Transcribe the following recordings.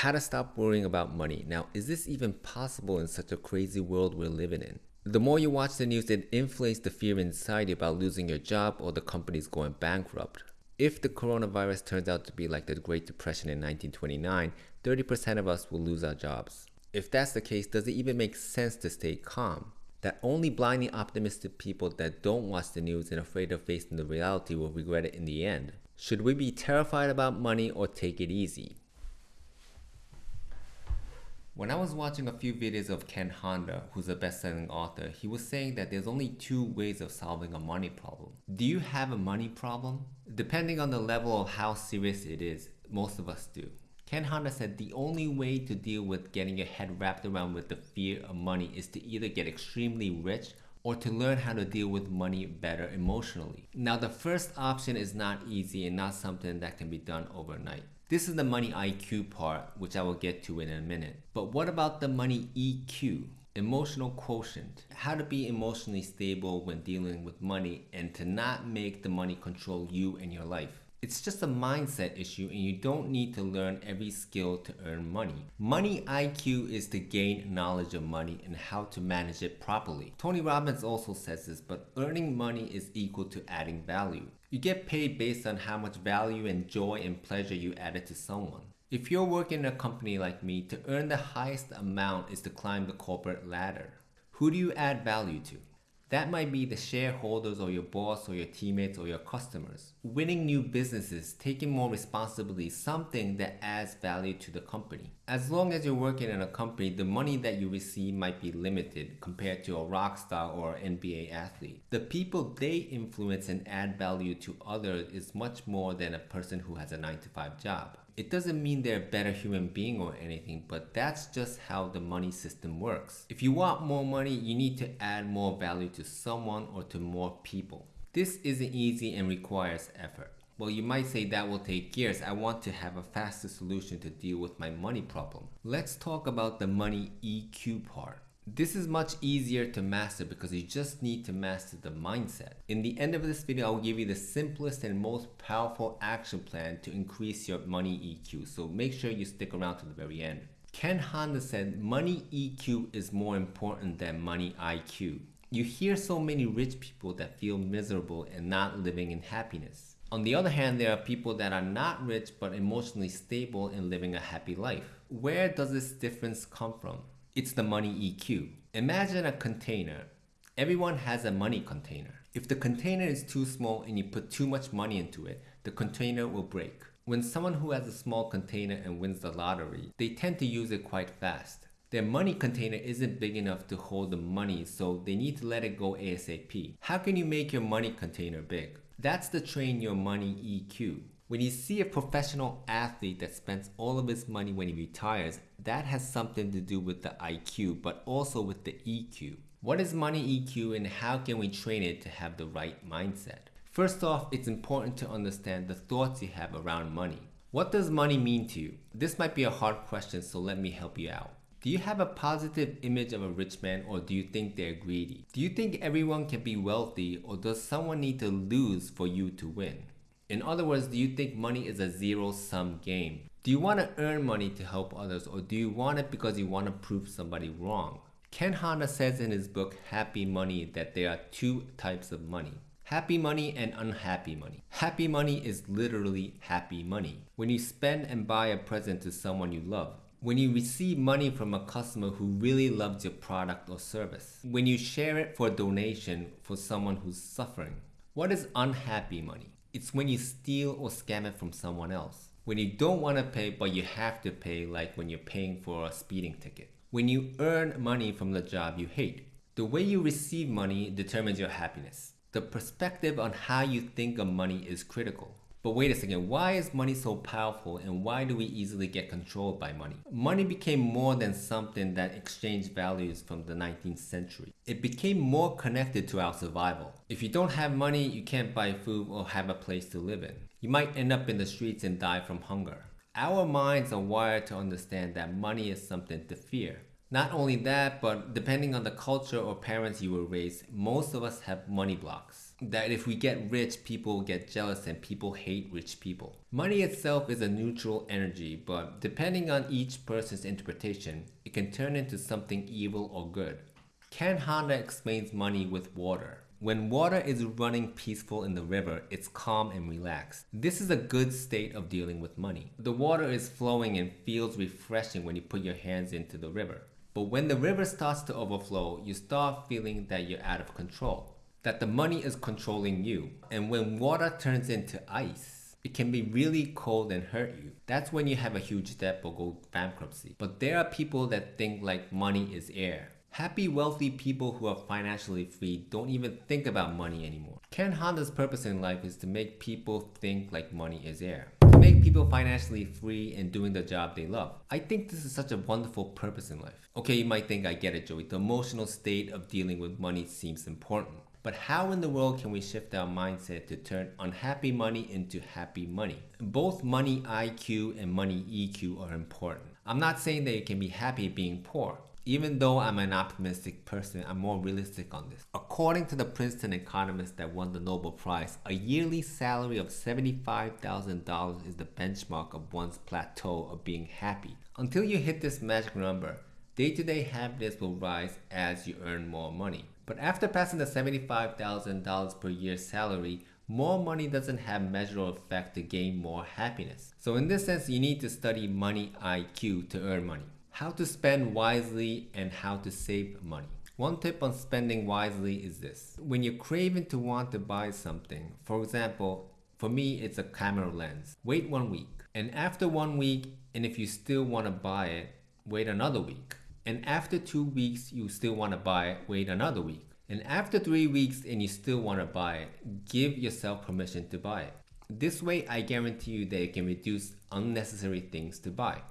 How to stop worrying about money. Now, is this even possible in such a crazy world we're living in? The more you watch the news, it inflates the fear inside you about losing your job or the company's going bankrupt. If the coronavirus turns out to be like the Great Depression in 1929, 30% of us will lose our jobs. If that's the case, does it even make sense to stay calm? That only blindly optimistic people that don't watch the news and afraid of facing the reality will regret it in the end. Should we be terrified about money or take it easy? When I was watching a few videos of Ken Honda, who's a best-selling author, he was saying that there's only two ways of solving a money problem. Do you have a money problem? Depending on the level of how serious it is, most of us do. Ken Honda said the only way to deal with getting your head wrapped around with the fear of money is to either get extremely rich or to learn how to deal with money better emotionally. Now the first option is not easy and not something that can be done overnight. This is the money IQ part, which I will get to in a minute. But what about the money EQ? Emotional quotient. How to be emotionally stable when dealing with money and to not make the money control you and your life. It's just a mindset issue and you don't need to learn every skill to earn money. Money IQ is to gain knowledge of money and how to manage it properly. Tony Robbins also says this, but earning money is equal to adding value. You get paid based on how much value and joy and pleasure you added to someone. If you're working in a company like me, to earn the highest amount is to climb the corporate ladder. Who do you add value to? That might be the shareholders or your boss or your teammates or your customers. Winning new businesses, taking more responsibility, something that adds value to the company. As long as you're working in a company, the money that you receive might be limited compared to a rock star or NBA athlete. The people they influence and add value to others is much more than a person who has a 9 to 5 job. It doesn't mean they're a better human being or anything, but that's just how the money system works. If you want more money, you need to add more value to someone or to more people. This isn't easy and requires effort. Well, you might say that will take years. I want to have a faster solution to deal with my money problem. Let's talk about the money EQ part. This is much easier to master because you just need to master the mindset. In the end of this video, I will give you the simplest and most powerful action plan to increase your money EQ. So make sure you stick around to the very end. Ken Honda said money EQ is more important than money IQ. You hear so many rich people that feel miserable and not living in happiness. On the other hand, there are people that are not rich but emotionally stable and living a happy life. Where does this difference come from? It's the money EQ. Imagine a container. Everyone has a money container. If the container is too small and you put too much money into it, the container will break. When someone who has a small container and wins the lottery, they tend to use it quite fast. Their money container isn't big enough to hold the money, so they need to let it go ASAP. How can you make your money container big? That's the train your money EQ. When you see a professional athlete that spends all of his money when he retires, that has something to do with the IQ, but also with the EQ. What is money EQ and how can we train it to have the right mindset? First off, it's important to understand the thoughts you have around money. What does money mean to you? This might be a hard question, so let me help you out. Do you have a positive image of a rich man or do you think they're greedy? Do you think everyone can be wealthy or does someone need to lose for you to win? In other words, do you think money is a zero-sum game? Do you want to earn money to help others or do you want it because you want to prove somebody wrong? Ken Honda says in his book Happy Money that there are two types of money. Happy money and unhappy money. Happy money is literally happy money. When you spend and buy a present to someone you love. When you receive money from a customer who really loves your product or service. When you share it for donation for someone who's suffering. What is unhappy money? It's when you steal or scam it from someone else. When you don't want to pay but you have to pay like when you're paying for a speeding ticket. When you earn money from the job you hate. The way you receive money determines your happiness. The perspective on how you think of money is critical. But wait a second, why is money so powerful and why do we easily get controlled by money? Money became more than something that exchanged values from the 19th century. It became more connected to our survival. If you don't have money, you can't buy food or have a place to live in. You might end up in the streets and die from hunger. Our minds are wired to understand that money is something to fear. Not only that, but depending on the culture or parents you were raised, most of us have money blocks. That if we get rich, people get jealous and people hate rich people. Money itself is a neutral energy, but depending on each person's interpretation, it can turn into something evil or good. Ken Honda explains money with water. When water is running peaceful in the river, it's calm and relaxed. This is a good state of dealing with money. The water is flowing and feels refreshing when you put your hands into the river. But when the river starts to overflow, you start feeling that you're out of control, that the money is controlling you. And when water turns into ice, it can be really cold and hurt you. That's when you have a huge debt or go bankruptcy. But there are people that think like money is air. Happy, wealthy people who are financially free don't even think about money anymore. Ken Honda's purpose in life is to make people think like money is air. To make people financially free and doing the job they love. I think this is such a wonderful purpose in life. Okay, you might think I get it, Joey. The emotional state of dealing with money seems important. But how in the world can we shift our mindset to turn unhappy money into happy money? Both money IQ and money EQ are important. I'm not saying that you can be happy being poor. Even though I'm an optimistic person, I'm more realistic on this. According to the Princeton economist that won the Nobel Prize, a yearly salary of $75,000 is the benchmark of one's plateau of being happy. Until you hit this magic number, day to day happiness will rise as you earn more money. But after passing the $75,000 per year salary, more money doesn't have measurable effect to gain more happiness. So in this sense, you need to study money IQ to earn money how to spend wisely and how to save money. One tip on spending wisely is this. When you're craving to want to buy something, for example, for me it's a camera lens, wait one week. And after one week, and if you still want to buy it, wait another week. And after two weeks, you still want to buy it, wait another week. And after three weeks and you still want to buy it, give yourself permission to buy it. This way, I guarantee you that you can reduce unnecessary things to buy.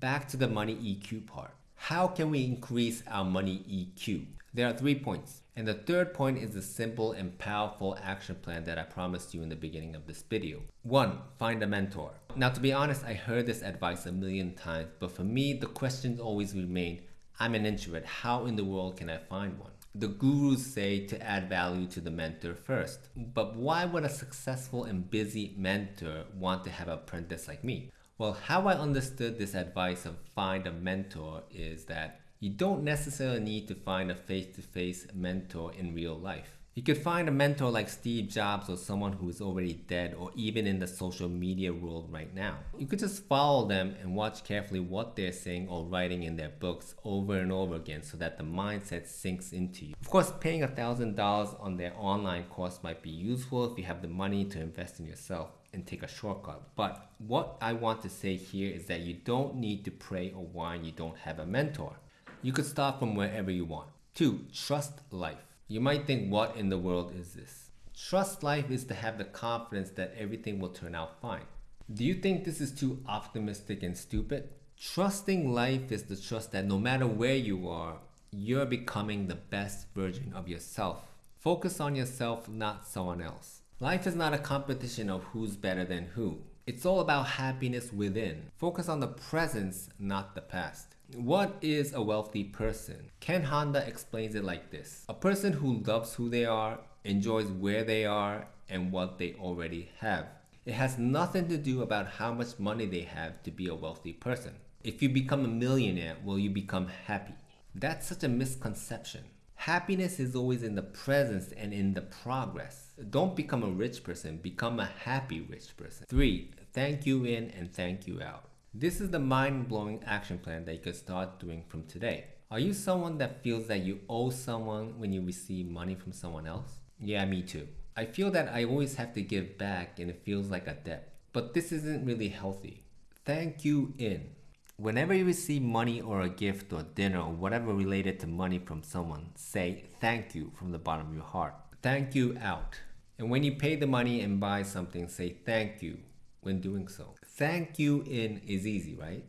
Back to the money EQ part. How can we increase our money EQ? There are three points. And the third point is the simple and powerful action plan that I promised you in the beginning of this video. One, find a mentor. Now to be honest, I heard this advice a million times, but for me, the questions always remain, I'm an introvert, how in the world can I find one? The gurus say to add value to the mentor first. But why would a successful and busy mentor want to have an apprentice like me? Well, how I understood this advice of find a mentor is that you don't necessarily need to find a face to face mentor in real life. You could find a mentor like Steve Jobs or someone who is already dead or even in the social media world right now. You could just follow them and watch carefully what they're saying or writing in their books over and over again so that the mindset sinks into you. Of course, paying $1,000 on their online course might be useful if you have the money to invest in yourself and take a shortcut. But what I want to say here is that you don't need to pray or whine you don't have a mentor. You could start from wherever you want. Two, trust life. You might think, what in the world is this? Trust life is to have the confidence that everything will turn out fine. Do you think this is too optimistic and stupid? Trusting life is the trust that no matter where you are, you're becoming the best version of yourself. Focus on yourself, not someone else. Life is not a competition of who's better than who. It's all about happiness within. Focus on the presence, not the past. What is a wealthy person? Ken Honda explains it like this A person who loves who they are, enjoys where they are, and what they already have. It has nothing to do about how much money they have to be a wealthy person. If you become a millionaire, will you become happy? That's such a misconception. Happiness is always in the presence and in the progress. Don't become a rich person, become a happy rich person. Three, thank you in and thank you out. This is the mind blowing action plan that you can start doing from today. Are you someone that feels that you owe someone when you receive money from someone else? Yeah, me too. I feel that I always have to give back and it feels like a debt. But this isn't really healthy. Thank you in. Whenever you receive money or a gift or dinner or whatever related to money from someone, say thank you from the bottom of your heart. Thank you out. And when you pay the money and buy something, say thank you when doing so. Thank you in is easy, right?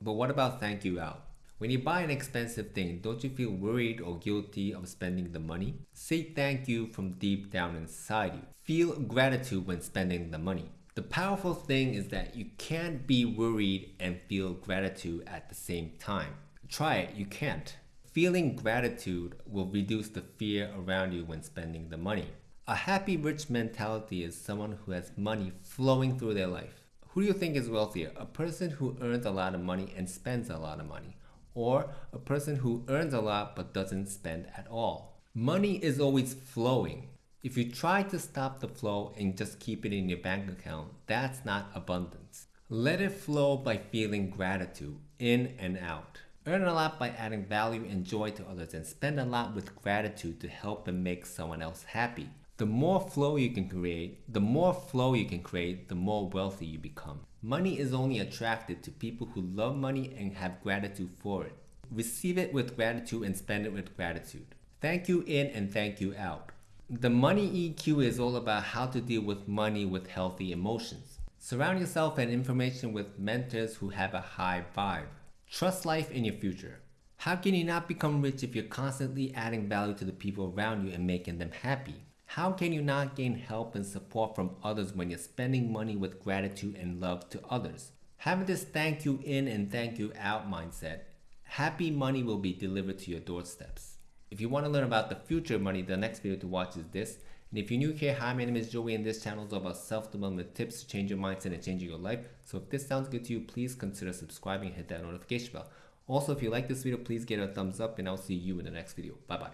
But what about thank you out? When you buy an expensive thing, don't you feel worried or guilty of spending the money? Say thank you from deep down inside you. Feel gratitude when spending the money. The powerful thing is that you can't be worried and feel gratitude at the same time. Try it, you can't. Feeling gratitude will reduce the fear around you when spending the money. A happy rich mentality is someone who has money flowing through their life. Who do you think is wealthier? A person who earns a lot of money and spends a lot of money, or a person who earns a lot but doesn't spend at all? Money is always flowing. If you try to stop the flow and just keep it in your bank account, that's not abundance. Let it flow by feeling gratitude in and out. Earn a lot by adding value and joy to others and spend a lot with gratitude to help and make someone else happy. The more flow you can create, the more flow you can create, the more wealthy you become. Money is only attracted to people who love money and have gratitude for it. Receive it with gratitude and spend it with gratitude. Thank you in and thank you out. The money EQ is all about how to deal with money with healthy emotions. Surround yourself and information with mentors who have a high vibe. Trust life in your future. How can you not become rich if you're constantly adding value to the people around you and making them happy? How can you not gain help and support from others when you're spending money with gratitude and love to others? Having this thank you in and thank you out mindset, happy money will be delivered to your doorsteps. If you want to learn about the future of money, the next video to watch is this. And if you're new here, hi, my name is Joey and this channel is all about self-development tips to change your mindset and changing your life. So if this sounds good to you, please consider subscribing and hit that notification bell. Also, if you like this video, please give it a thumbs up and I'll see you in the next video. Bye-bye.